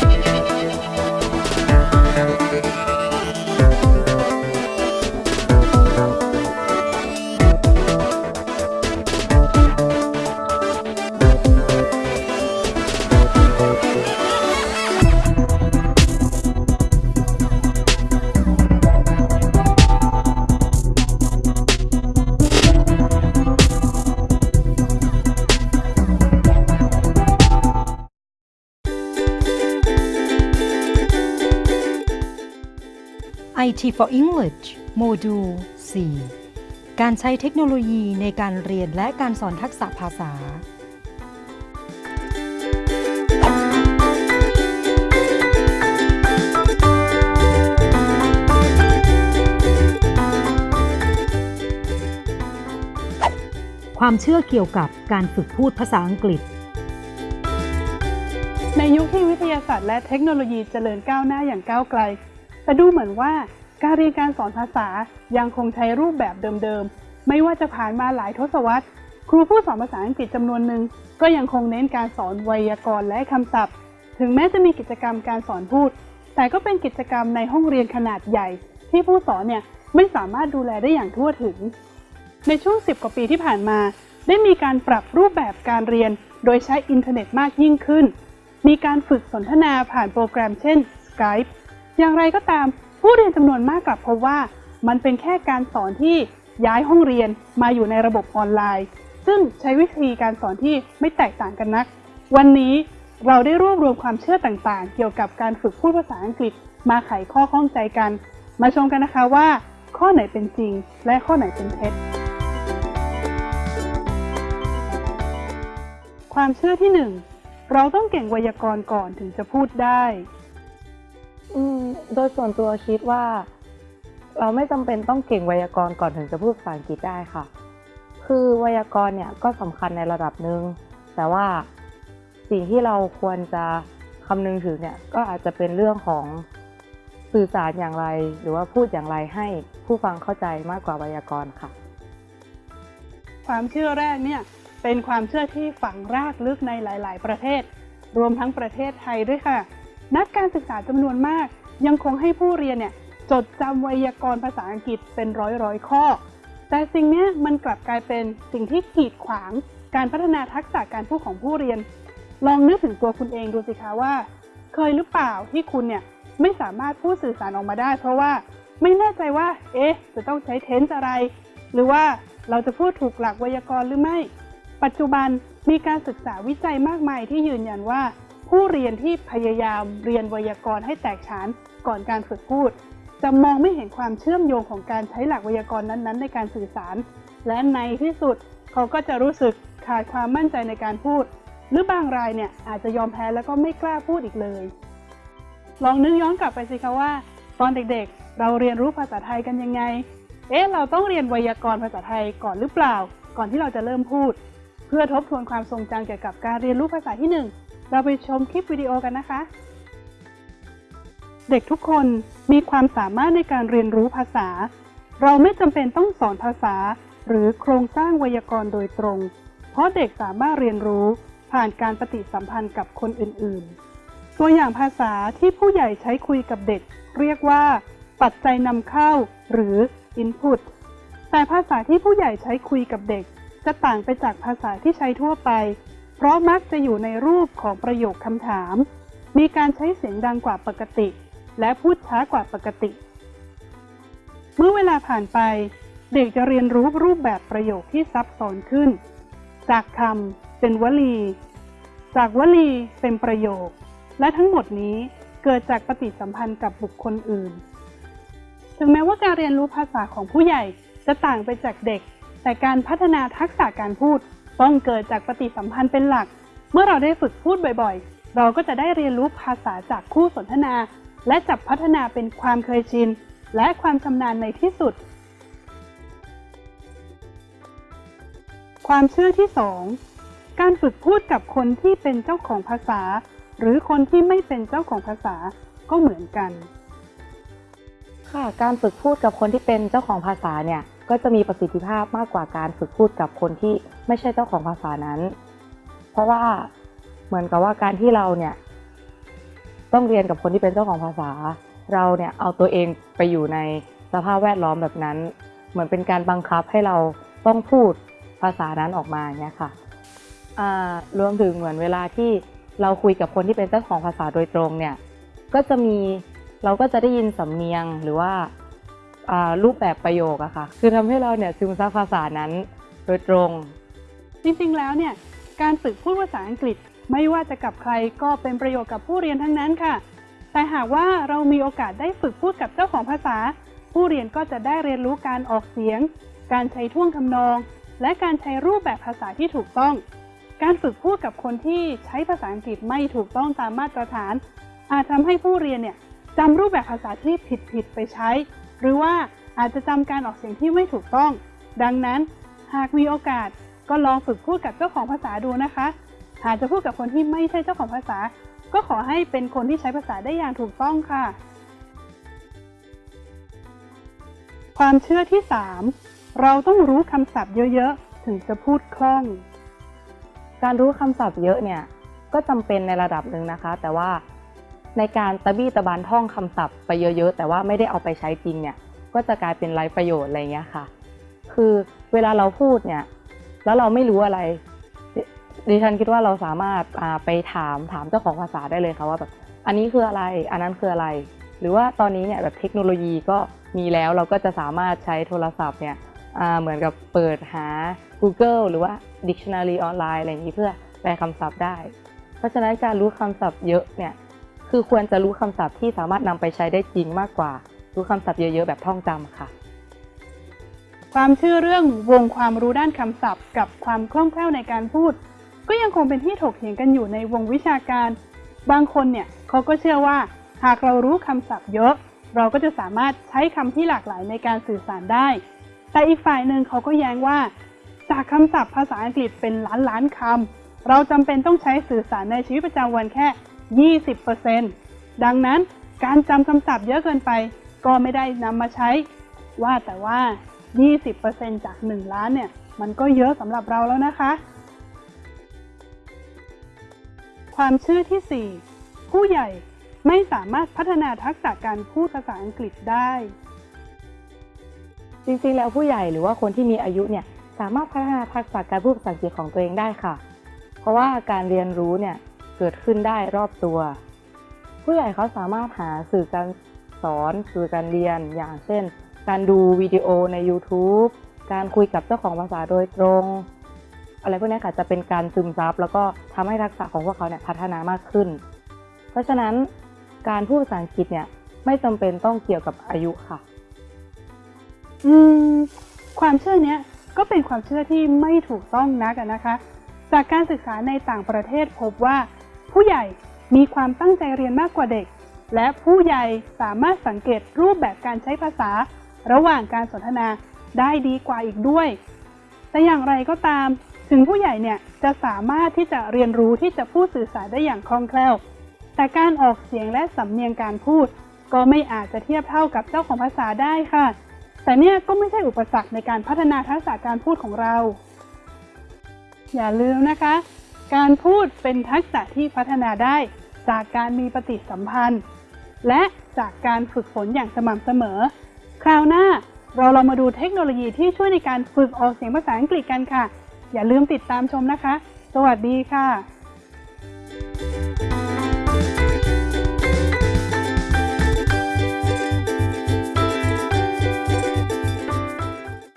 Bye. IT for English โมดูล 4 การใช้เทคโนโลยีในการเรียนและการสอนทักษะภาษา ความเชื่อเกี่ยวกับการฝึกพูดภาษาอังกฤษในยุคที่วิทยาศาสตร์และเทคโนโลยีเจริญก้าวหน้าอย่างก้าวไกล แต่ดูเหมือนว่าการเรียนการสอนภาษายังคงใช้รูปแบบเดิมๆ ไม่ว่าจะผ่านมาหลายทศวรรษ ครูผู้สอนภาษาอังกฤษจำนวนหนึ่งก็ยังคงเน้นการสอนไวยากรณ์และคำศัพท์ ถึงแม้จะมีกิจกรรมการสอนพูด แต่ก็เป็นกิจกรรมในห้องเรียนขนาดใหญ่ ที่ผู้สอนเนี่ยไม่สามารถดูแลได้อย่างทั่วถึง ในช่วง 10 กว่าปีที่ผ่านมา ได้มีการปรับรูปแบบการเรียน โดยใช้อินเทอร์เน็ตมากยิ่งขึ้น มีการฝึกสนทนาผ่านโปรแกรมเช่น Skype อย่างไรก็ตามผู้เรียนจำนวนมากกลับพบว่า มันเป็นแค่การสอนที่ย้ายห้องเรียนมาอยู่ในระบบออนไลน์ ซึ่งใช้วิธีการสอนที่ไม่แตกต่างกันนัก วันนี้เราได้รวบรวมความเชื่อต่างๆ เกี่ยวกับการฝึกพูดภาษาอังกฤษ มาไขข้อข้องใจกัน มาชมกันนะคะว่า ข้อไหนเป็นจริง และข้อไหนเป็นเท็จ ความเชื่อที่หนึ่งเราต้องเก่งไวยากรณ์ก่อนถึงจะพูดได้ อืมโดยส่วนตัวคิดว่า เราไม่จำเป็นต้องเก่งไวยากรณ์ก่อนถึงจะพูดภาษาอังกฤษได้ค่ะ คือไวยากรณ์เนี่ยก็สำคัญในระดับหนึ่งแต่ว่าสิ่งที่เราควรจะคำนึงถึงเนี่ยก็อาจจะเป็นเรื่องของสื่อสารอย่างไร หรือว่าพูดอย่างไรให้ผู้ฟังเข้าใจมากกว่าไวยากรณ์ค่ะ ความเชื่อแรกเนี่ยเป็นความเชื่อที่ฝังรากลึกในหลาย ๆ ประเทศ รวมทั้งประเทศไทยด้วยค่ะ นักการศึกษาจำนวนมาก ยังคงให้ผู้เรียนเนี่ยจดจำไวยากรณ์ภาษาอังกฤษเป็นร้อยร้อยๆข้อ แต่สิ่งนี้มันกลับกลายเป็นสิ่งที่กีดขวางการพัฒนาทักษะการพูดของผู้เรียน ลองนึกถึงตัวคุณเองดูสิคะว่า เคยหรือเปล่าที่คุณเนี่ยไม่สามารถพูดสื่อสารออกมาได้ เพราะว่าไม่แน่ใจว่า เอ๊ะ จะต้องใช้เทนส์อะไร หรือว่าเราจะพูดถูกหลักไวยากรณ์หรือไม่ ปัจจุบันมีการศึกษาวิจัยมากมายที่ยืนยันว่า ผู้เรียนที่พยายามเรียนไวยากรณ์ให้แตกฉานก่อนการฝึกพูด จะมองไม่เห็นความเชื่อมโยงของการใช้หลักไวยากรณ์นั้นๆ ในการสื่อสาร และในที่สุดเขาก็จะรู้สึกขาดความมั่นใจในการพูด หรือบางรายเนี่ยอาจจะยอมแพ้แล้วก็ไม่กล้าพูดอีกเลย ลองนึกย้อนกลับไปสิคะว่า ตอนเด็กๆ เราเรียนรู้ภาษาไทยกันยังไง เอ๊ะเราต้องเรียนไวยากรณ์ภาษาไทยก่อนหรือเปล่า ก่อนที่เราจะเริ่มพูด เพื่อทบทวนความทรงจำเกี่ยวกับการเรียนรู้ภาษาที่หนึ่ง เราไปชมคลิปวิดีโอกันนะคะ เด็กทุกคนมีความสามารถในการเรียนรู้ภาษา เราไม่จำเป็นต้องสอนภาษา หรือโครงสร้างไวยากรณ์โดยตรง เพราะเด็กสามารถเรียนรู้ผ่านการปฏิสัมพันธ์กับคนอื่นๆ ตัวอย่างภาษาที่ผู้ใหญ่ใช้คุยกับเด็ก เรียกว่า ปัจจัยนำเข้า หรือ input แต่ภาษาที่ผู้ใหญ่ใช้คุยกับเด็ก จะต่างไปจากภาษาที่ใช้ทั่วไป เพราะมักจะอยู่ในรูปของประโยคคำถาม มีการใช้เสียงดังกว่าปกติ และพูดช้ากว่าปกติ เมื่อเวลาผ่านไป เด็กจะเรียนรู้รูปแบบประโยคที่ซับซ้อนขึ้น จากคำเป็นวลี จากวลีเป็นประโยค และทั้งหมดนี้เกิดจากปฏิสัมพันธ์กับบุคคลอื่น ถึงแม้ว่าการเรียนรู้ภาษาของผู้ใหญ่จะต่างไปจากเด็ก แต่การพัฒนาทักษะการพูด ต้องเกิดจากปฏิสัมพันธ์เป็นหลัก เมื่อเราได้ฝึกพูดบ่อยๆ เราก็จะได้เรียนรู้ภาษาจากคู่สนทนา และจับพัฒนาเป็นความเคยชิน และความชำนาญในที่สุด ความเชื่อที่ 2 การฝึกพูดกับคนที่เป็นเจ้าของภาษา หรือคนที่ไม่เป็นเจ้าของภาษาก็เหมือนกันค่ะการฝึกพูดกับคนที่เป็นเจ้าของภาษาเนี่ยก็จะมีประสิทธิภาพมากกว่าการฝึกพูดกับคนที่ ไม่ใช่เจ้าของภาษานั้น เพราะว่าเหมือนกับว่าการที่เราเนี่ยต้องเรียนกับคนที่เป็นเจ้าของภาษา เราเนี่ยเอาตัวเองไปอยู่ในสภาพแวดล้อมแบบนั้น เหมือนเป็นการบังคับให้เราต้องพูดภาษานั้นออกมาเนี่ยค่ะรวมถึงเหมือนเวลาที่เราคุยกับคนที่เป็นเจ้าของภาษาโดยตรงเนี่ยก็จะมีเราก็จะได้ยินสำเนียงหรือว่าอ่ารูปแบบประโยคอะค่ะ คือทำให้เราเนี่ยซึมซับภาษานั้นโดยตรง จริงๆ แล้วเนี่ยการฝึกพูดภาษาอังกฤษ ไม่ว่าจะกับใครก็เป็นประโยชน์กับผู้เรียนทั้งนั้นค่ะ แต่หากว่าเรามีโอกาสได้ฝึกพูดกับเจ้าของภาษา ผู้เรียนก็จะได้เรียนรู้การออกเสียง การใช้ท่วงทำนอง และการใช้รูปแบบภาษาที่ถูกต้อง การฝึกพูดกับคนที่ใช้ภาษาอังกฤษไม่ถูกต้องตามมาตรฐาน อาจทำให้ผู้เรียนเนี่ยจำรูปแบบภาษาที่ผิดๆไปใช้ หรือว่าอาจจะจำการออกเสียงที่ไม่ถูกต้อง ดังนั้น หากมีโอกาส ก็ลองฝึกพูดกับเจ้าของภาษาดูนะคะ หากจะพูดกับคนที่ไม่ใช่เจ้าของภาษา ก็ขอให้เป็นคนที่ใช้ภาษาได้อย่างถูกต้องค่ะ ความเชื่อที่ 3 เราต้องรู้คำศัพท์เยอะๆ ถึงจะพูดคล่อง การรู้คำศัพท์เยอะเนี่ยก็จำเป็นในระดับหนึ่งนะคะ แต่ว่าในการตะบี้ตะบานท่องคำศัพท์ไปเยอะๆ แต่ว่าไม่ได้เอาไปใช้จริงเนี่ยก็จะกลายเป็นไร้ประโยชน์อะไรเงี้ยค่ะ คือเวลาเราพูดเนี่ย แล้วเราไม่รู้อะไร ดิฉันคิดว่าเราสามารถไปถามถามเจ้าของภาษาได้เลยค่ะว่าแบบอันนี้คืออะไร อันนั้นคืออะไร หรือว่าตอนนี้เนี่ยแบบเทคโนโลยีก็มีแล้วเราก็จะสามารถใช้โทรศัพท์เนี่ยเหมือนกับเปิดหา Google หรือว่า Dictionary ออนไลน์อะไรอย่างนี้เพื่อแปลคำศัพท์ได้ เพราะฉะนั้นการรู้คำศัพท์เยอะเนี่ยคือควรจะรู้คำศัพท์ที่สามารถนำไปใช้ได้จริงมากกว่า รู้คำศัพท์เยอะๆแบบท่องจำค่ะ ความเชื่อเรื่องวงความรู้ด้านคำศัพท์ กับความคล่องแคล่วในการพูด ก็ยังคงเป็นที่ถกเถียงกันอยู่ในวงวิชาการ บางคนเนี่ยเขาก็เชื่อว่า หากเรารู้คำศัพท์เยอะ เราก็จะสามารถใช้คำที่หลากหลายในการสื่อสารได้ แต่อีกฝ่ายหนึ่งเขาก็แย้งว่า จากคำศัพท์ภาษาอังกฤษเป็นล้านล้านคำเราจำเป็นต้องใช้สื่อสารในชีวิตประจำวันแค่ 20%ดังนั้นการจำคำศัพท์เยอะเกินไป ก็ไม่ได้นำมาใช้ ว่าแต่ว่า 20%จาก 1 ล้านเนี่ย มันก็เยอะสำหรับเราแล้วนะคะ ความเชื่อที่ 4 ผู้ใหญ่ไม่สามารถพัฒนาทักษะการพูดภาษาอังกฤษได้ จริงๆ แล้วผู้ใหญ่หรือว่าคนที่มีอายุเนี่ยสามารถพัฒนาทักษะการพูดภาษาอังกฤษของตัวเองได้ค่ะ เพราะว่าการเรียนรู้เนี่ยเกิดขึ้นได้รอบตัว ผู้ใหญ่เขาสามารถหาสื่อการสอนสื่อการเรียนอย่างเช่น การดูวิดีโอใน YouTube การคุยกับเจ้าของภาษาโดยตรง อะไรพวกนี้ค่ะจะเป็นการซึมซับแล้วก็ทำให้ทักษะของพวกเขาเนี่ยพัฒนามากขึ้น เพราะฉะนั้นการพูดภาษาอังกฤษเนี่ยไม่จำเป็นต้องเกี่ยวกับอายุค่ะ อืม ความเชื่อเนี้ยก็เป็นความเชื่อที่ไม่ถูกต้องนักนะคะ จากการศึกษาในต่างประเทศพบว่า ผู้ใหญ่มีความตั้งใจเรียนมากกว่าเด็ก และผู้ใหญ่สามารถสังเกตรูปแบบการใช้ภาษา ระหว่างการสนทนาได้ดีกว่าอีกด้วย แต่อย่างไรก็ตาม ถึงผู้ใหญ่เนี่ยจะสามารถที่จะเรียนรู้ที่จะพูดสื่อสารได้อย่างคล่องแคล่ว แต่การออกเสียงและสำเนียงการพูด ก็ไม่อาจจะเทียบเท่ากับเจ้าของภาษาได้ค่ะ แต่เนี่ยก็ไม่ใช่อุปสรรคในการพัฒนาทักษะการพูดของเรา อย่าลืมนะคะ การพูดเป็นทักษะที่พัฒนาได้จากการมีปฏิสัมพันธ์ และจากการฝึกฝนอย่างสม่ำเสมอ คราวหน้าเราเรามาดูเทคโนโลยีที่ช่วยในการฝึกออกเสียงภาษาอังกฤษกันค่ะ อย่าลืมติดตามชมนะคะ สวัสดีค่ะ